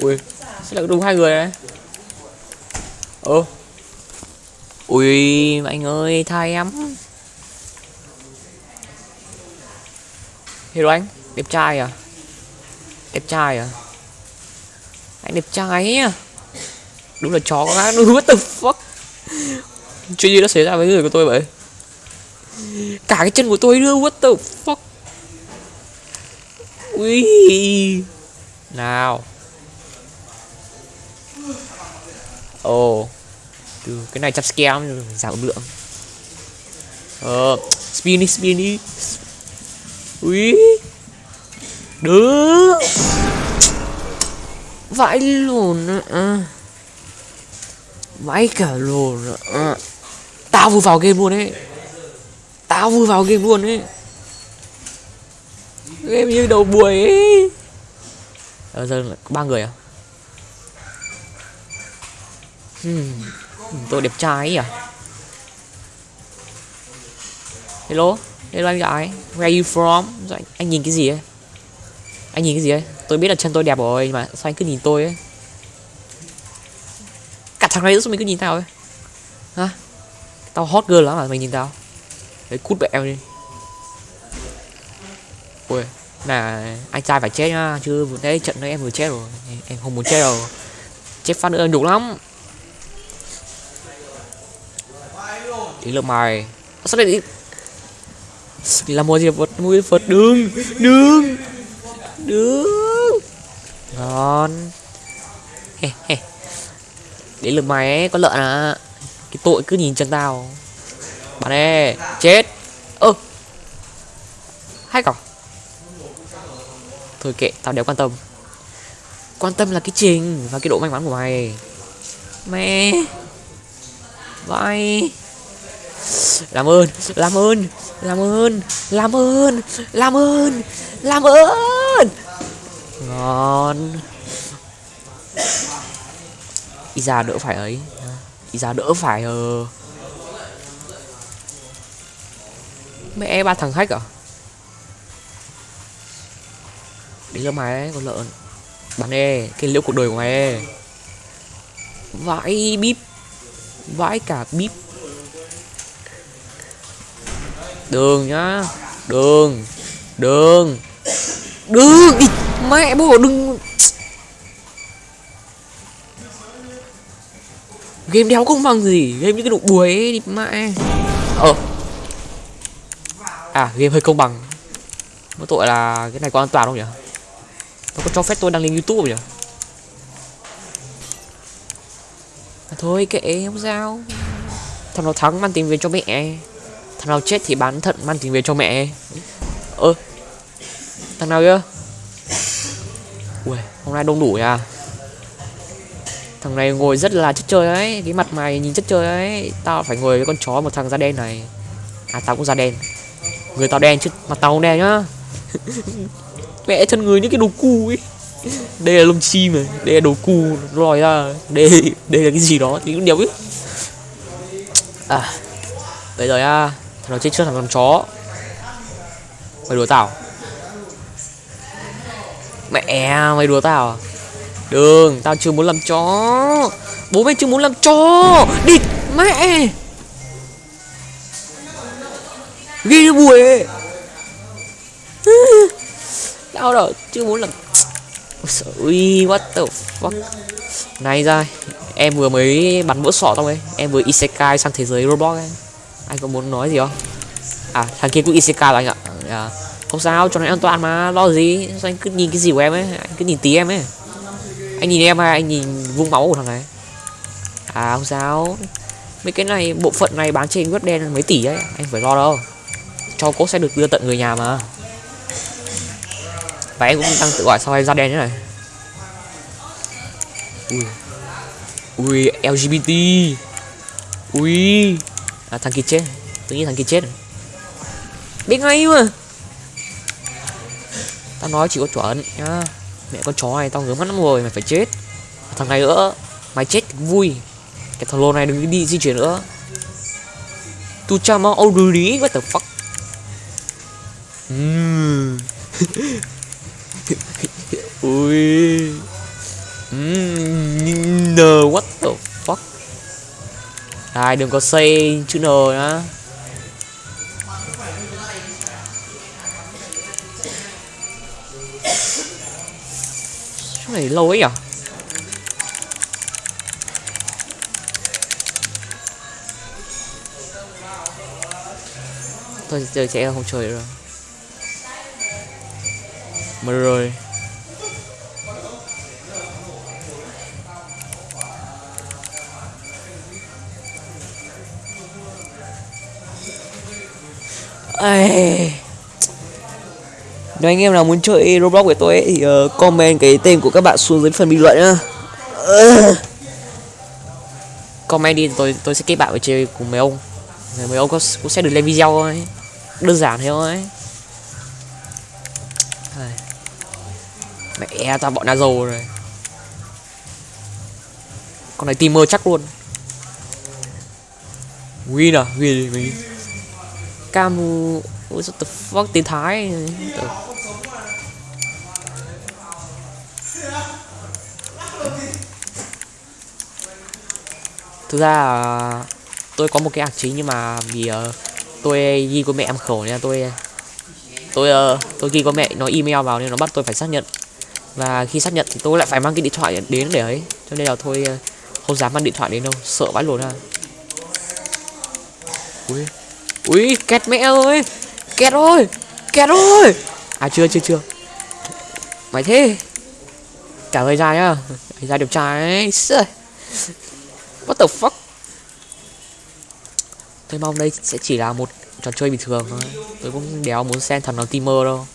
ui. Sẽ là đúng hai người đấy. Ơ ui, anh ơi, tha em. Hiểu anh, đẹp trai à? Đẹp trai à? Anh đẹp trai à? Đúng là chó quá đúng what the fuck? Chuyện gì đã xảy ra với người của tôi vậy? Cả cái chân của tôi nữa, what the fuck? Ui nào. Ồ. Oh. từ cái này chặt scam giảm lượng. Ờ spin đi spin đi. Ui đứa vãi lùn à. vãi cả lùn à. tao vừa vào game luôn ấy. Tao vừa vào game luôn ấy. Game như đầu buổi ấy ờ giờ ba người à? Hmm. tôi đẹp trai ấy à hello hello anh gái. Where you from? Anh, anh nhìn cái gì ấy? Anh nhìn cái gì ấy? Tôi biết là chân tôi đẹp rồi mà sao anh cứ nhìn tôi ấy? Cả thằng này sao mình cứ nhìn tao ấy? Hả? Tao hot girl lắm mà mày nhìn tao. Đấy cút bẹo đi. Ui là anh trai phải chết nhá, chứ vừa đấy trận đấy em vừa chết rồi, em không muốn chết đâu. Chết phát nữa nhục lắm. Tí lượt mày sao lại đi? Là mua gì? Vật mua vật đừng đừng đừng ngon. He he. Đến lượt mày ấy, có lợn à. Cái tội cứ nhìn chân tao. Bạn ê chết. Ơ. Hay cả thôi kệ, tao đéo quan tâm. Quan tâm là cái trình và cái độ may mắn của mày. Mẹ! Vai làm ơn làm ơn làm ơn làm ơn làm ơn làm ơn! Ngon. Đi ra đỡ phải ấy. Đi ra đỡ phải ờ. Mẹ ba thằng khách à? Đấy cho mày ấy con lợn. Bắn e cái liễu cuộc đời của mày e vãi bíp. Vãi cả bíp. Đường nhá. Đường. Đường. Đường. Ý, mẹ bố đừng. Game đéo không bằng gì. Game như cái đụng buổi ấy đi mẹ ờ. À game hơi công bằng. Có tội là cái này có an toàn không nhỉ? Nó có cho phép tôi đăng lên youtube không nhỉ? À, thôi kệ không sao. Thằng nào thắng mang tiền về cho mẹ. Thằng nào chết thì bán thận mang tiền về cho mẹ. Ơ thằng nào kia ui hôm nay đông đủ à thằng này ngồi rất là chất chơi ấy cái mặt mày nhìn chất chơi ấy tao phải ngồi với con chó một thằng da đen này. À tao cũng da đen. Người tao đen chứ mặt tao không đen nhá mẹ chân người những cái đồ cu ấy. Đây là lông chim này, đây là đồ cu lòi ra đây đây là cái gì đó thì cũng đéo biết à bây giờ à thằng nào chết trước thằng con chó. Mày đùa tao à? mẹ, mày đùa tao à? Đừng, tao chưa muốn làm chó. Bố mày chưa muốn làm chó. Địt mẹ. Ghi buổi Đau đâu chưa muốn lần. ui what the fuck? Này ra em vừa mới bắn vỡ sọ xong ấy em vừa isekai sang thế giới roblox ấy. Anh có muốn nói gì không? À thằng kia cũng isekai rồi anh ạ. À, không sao cho nó an toàn mà lo gì? Sao anh cứ nhìn cái gì của em ấy anh cứ nhìn tí em ấy. Anh nhìn em hay anh nhìn vung máu của thằng này? À không sao. Mấy cái này bộ phận này bán trên web đen mấy tỷ ấy anh phải lo đâu. Cho cốt sẽ được đưa tận người nhà mà và em cũng đang tự gọi sao em da đen thế này. Ui. Ui lgbt ui. À, thằng kia chết. Tự nhiên thằng kia chết. Biết ngay mà. Tao nói chỉ có chuẩn nhá. Mẹ con chó này tao ngứa mắt lắm rồi mày phải chết. Thằng này nữa mày chết vui. Cái thằng lô này đừng đi di chuyển nữa. Tu cha mau already what the fuck? Mm. ui. Mm, N what the fuck? Ai đừng có xây chữ N nữa Chỗ này lâu ấy à Thôi chơi sẽ không chơi rồi. Mà rồi Ây. Nếu anh em nào muốn chơi Roblox với tôi ấy, thì uh, comment cái tên của các bạn xuống dưới phần bình luận nhá. Uh. Comment đi tôi tôi sẽ kết bạn với chơi cùng mấy ông. Mấy ông cũng sẽ được lên video thôi. Đơn giản thế thôi. Mẹ ra bọn Nazo rồi. Con này timer chắc luôn. Win à, win mình. Camu What the fuck tiếng Thái Thực ra tôi có một cái ạc chính nhưng mà vì uh, tôi ghi của mẹ em khẩu nên là tôi tôi uh, tôi ghi có mẹ nó email vào nên nó bắt tôi phải xác nhận và khi xác nhận thì tôi lại phải mang cái điện thoại đến để ấy. Cho nên là thôi uh, không dám mang điện thoại đến đâu sợ vãi luôn ha. Ui. Ui két mẹ ơi! Két ơi! Két ơi! À chưa chưa chưa. Mày thế? Trả lời ra nhá. Ra đẹp trai what the fuck? Tôi mong đây sẽ chỉ là một trò chơi bình thường thôi. Tôi cũng đéo muốn xem thần nó teamer đâu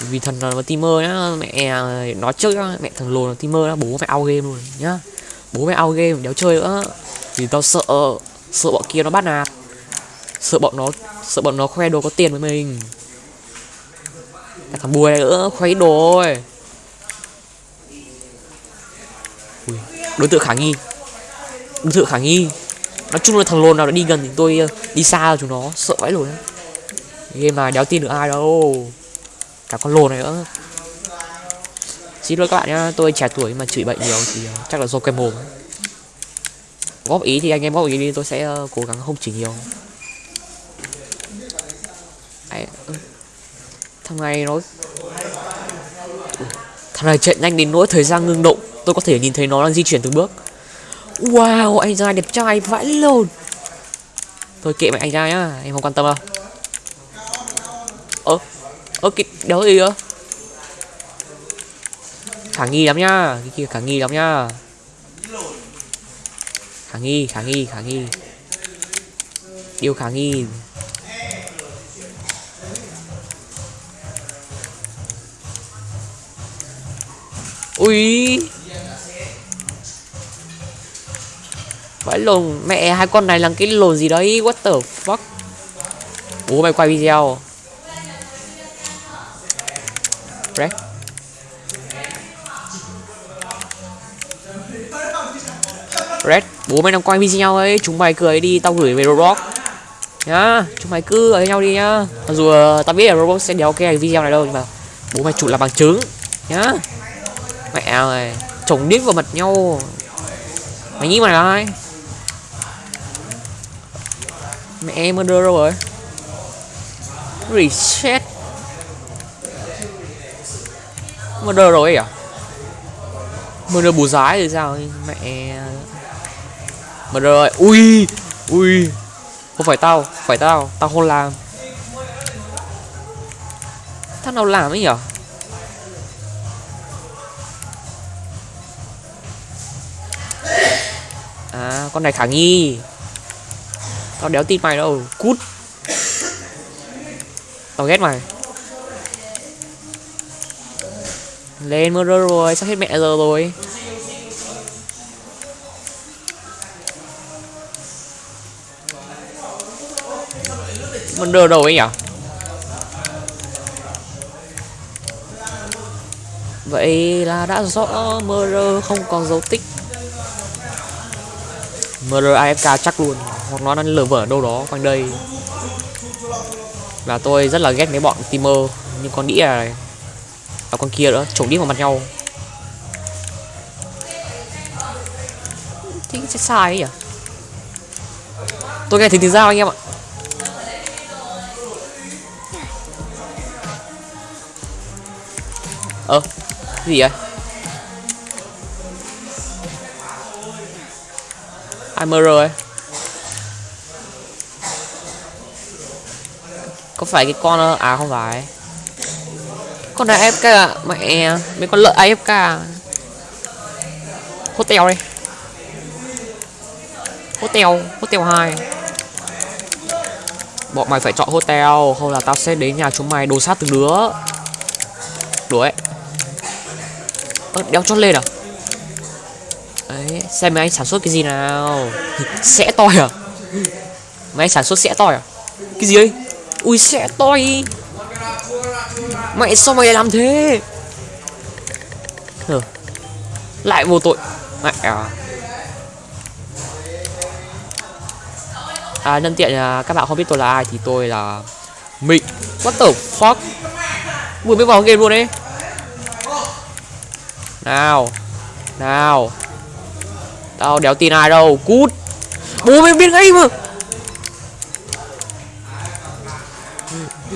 vì thần nó timer nhá mẹ à, nói trước nhá mẹ thằng lồn là timer đó bố mẹ ao game luôn nhá. Bố mẹ ao game đéo chơi nữa. Vì tao sợ sợ bọn kia nó bắt nạt. Sợ bọn nó sợ bọn nó khoe đồ có tiền với mình. Thằng bùi này nữa khoe đồ ơi Ui, đối tượng khả nghi. Đối tượng khả nghi. Nói chung là thằng lồn nào đã đi gần thì tôi ờ, đi xa rồi chúng nó sợ vãi luôn game này đéo tin được ai đâu cả con lồn này nữa. Xin lỗi các bạn nhá, tôi trẻ tuổi mà chửi bệnh nhiều thì ờ, chắc là do cái mồm. Góp ý thì anh em góp ý đi, tôi sẽ ờ, cố gắng không chỉ nhiều. Đấy. thằng này nó thằng này chạy nhanh đến nỗi thời gian ngưng động, tôi có thể nhìn thấy nó đang di chuyển từng bước. Wow, anh trai đẹp trai vãi lồn thôi kệ mẹ anh ra nhá, em không quan tâm đâu ơ cái đéo gì đó, khả nghi lắm nhá cái kia khả nghi lắm nhá. Khả nghi khả nghi khả nghi. Điều khả nghi. Ui vãi lồn mẹ hai con này là cái lồn gì đấy? What the fuck? Bố mày quay video. Red Red bố mày đang quay video ấy. Chúng mày cười đi, tao gửi về Roblox. Nhá, chúng mày cứ ở nhau đi nhá. Mặc dù ờ, tao biết là Roblox sẽ đéo cái video này đâu, nhưng mà bố mày chủ là bằng chứng. Nhá. Mẹ ơi, chồng điếc vào mặt nhau. Mày nghĩ mày là ai? Mẹ em murder đâu rồi? Reset. Murder rồi à? Murder bù giái thì sao? Mẹ murder rồi ui ui. Không phải tao phải tao. Tao không làm. Thằng nào làm ấy nhở? À con này khả nghi. Tao đéo tin mày đâu. Cút. Tao ghét mày. Lên mơ rồi, sắp hết mẹ giờ rồi. Mình đưa đâu ấy nhở? vậy là đã rõ mơ không còn dấu tích. Mơ afk chắc luôn, hoặc nó đang lờ vở đâu đó quanh đây. Và tôi rất là ghét mấy bọn teamer, nhưng con đĩa này và con kia nữa trồng đi vào mặt nhau. Thì sẽ sai ấy nhỉ? Tôi nghe thấy tiếng dao anh em ạ. Ơ ờ, gì vậy? Ai mơ rồi có phải cái con ờ, à không phải con này AFK à? Mẹ mấy con lợn AFK à? hotel đi. Hotel hotel 2 bọn mày phải chọn hotel không là tao sẽ đến nhà chúng mày đồ sát từng đứa. Đuổi ơ, đeo chót lên à? Đấy xem mấy anh sản xuất cái gì nào. Sẽ toi à? Mấy anh sản xuất sẽ toi à? Cái gì ấy? Ui, sẽ toi mẹ sao mày lại làm thế? Hừ. lại vô tội. Mẹ à. À, nhân tiện à, các bạn không biết tôi là ai thì tôi là Mịnh What the fuck? Vừa mới vào game luôn đấy Nào Nào. Tao đéo tin ai đâu. Cút. Bố mày biết ngay mà.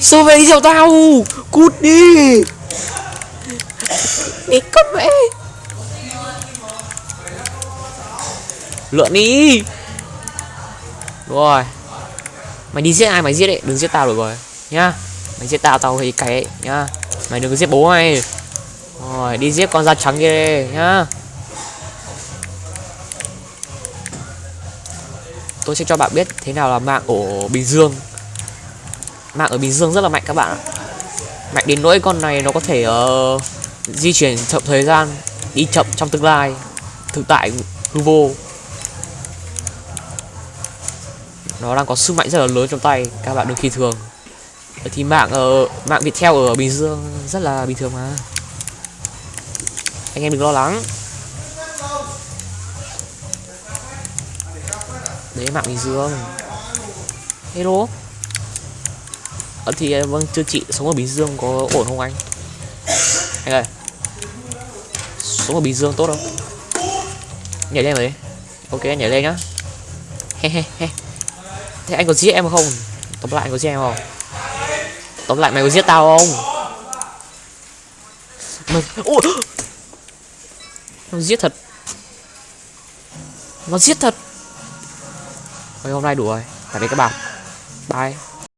Sao về đi theo tao. Cút đi. Đi con mẹ Lượn đi. Đúng rồi. Mày đi giết ai mày giết đấy Đừng giết tao được rồi. Nhá. Mày giết tao tao thì cái ấy. Nhá. Mày đừng có giết bố mày. Rồi đi giết con da trắng kia đi nhá. Tôi sẽ cho bạn biết thế nào là mạng ở Bình Dương Mạng ở Bình Dương rất là mạnh các bạn ạ. Mạnh đến nỗi con này nó có thể uh, di chuyển chậm thời gian Đi chậm trong tương lai Thực tại hư vô. Nó đang có sức mạnh rất là lớn trong tay các bạn đừng khi thường. Thì mạng ở mạng Viettel ở Bình Dương rất là bình thường mà. Anh em đừng lo lắng. Đấy mạng Bình Dương. Hello? Ờ, thì ờ, vâng thưa chị sống ở Bình Dương có ổn không anh? Anh ơi sống ở Bình Dương tốt không? Nhảy lên rồi ok nhảy lên nhá. He he he. Thế anh có giết em không? Tóm lại anh có giết em không? Tóm lại mày có giết tao không? Mày... Ôi! Nó giết thật. Nó giết thật. Ôi, hôm nay đủ rồi. Tạm biệt các bạn Bye.